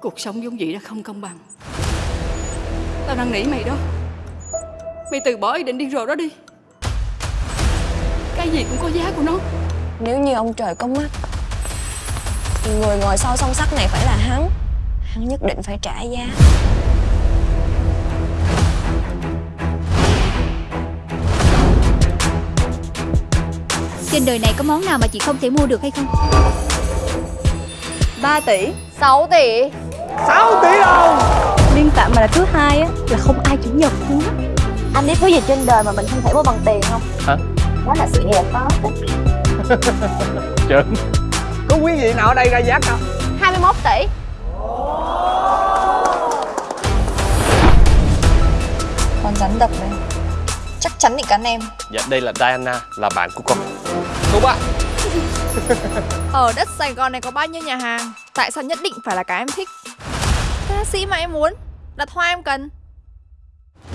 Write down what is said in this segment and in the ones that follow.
Cuộc sống giống vậy đã không công bằng. Tao năn nỉ mày đó. Mày từ bỏ ý định điên rồ đó đi. Cái gì cũng có giá của nó. Nếu như ông trời có mắt Thì người ngồi sau song sắt này phải là hắn. Hắn nhất định phải trả giá. Trên đời này có món nào mà chị không thể mua được hay không? 3 tỷ 6 tỷ 6 tỷ đồng. Liên Phạm mà là thứ hai á là không ai chủ nhật luôn á. Anh biết thứ gì trên đời mà mình không thể mua bằng tiền không? Hả? Đó là sự nghiệp đó. Trơn Có quý vị nào ở đây ra giá cao? 21 tỷ. Con rắn độc này Chắc chắn định cắn em. Dạ đây là Diana Là bạn của con. Cô ba Ở đất Sài Gòn này có bao nhiêu nhà hàng Tại sao nhất định phải là cái em thích? Ca sĩ mà em muốn Đặt hoa em cần.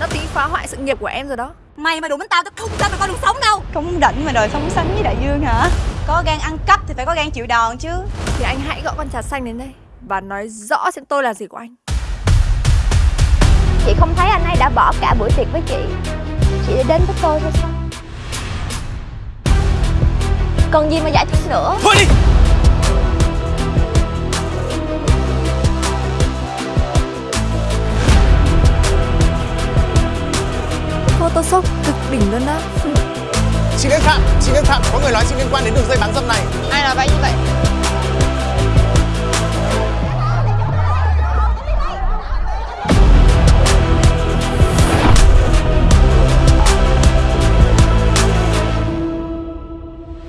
Nó tí phá hoại sự nghiệp của em rồi đó. Mày mà đụng đến tao tao không cho mày con đường sống đâu. Không rảnh mà đòi sống sánh với đại dương hả? Có gan ăn cắp thì phải có gan chịu đòn chứ. Thì anh hãy gọi con trà xanh đến đây Và nói rõ xem tôi là gì của anh. Chị không thấy anh ấy đã bỏ cả buổi tiệc với chị. Chị để đến với tôi thôi sao? Còn gì mà giải thích nữa? Thôi đi Photoshop cực đỉnh luôn đó Xin Đức Phạm, xin Đức Phạm, có người nói xin liên quan đến đường dây bán dâm này. Ai nói vậy như vậy?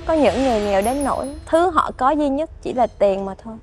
Có những người nghèo đến nỗi thứ họ có duy nhất chỉ là tiền mà thôi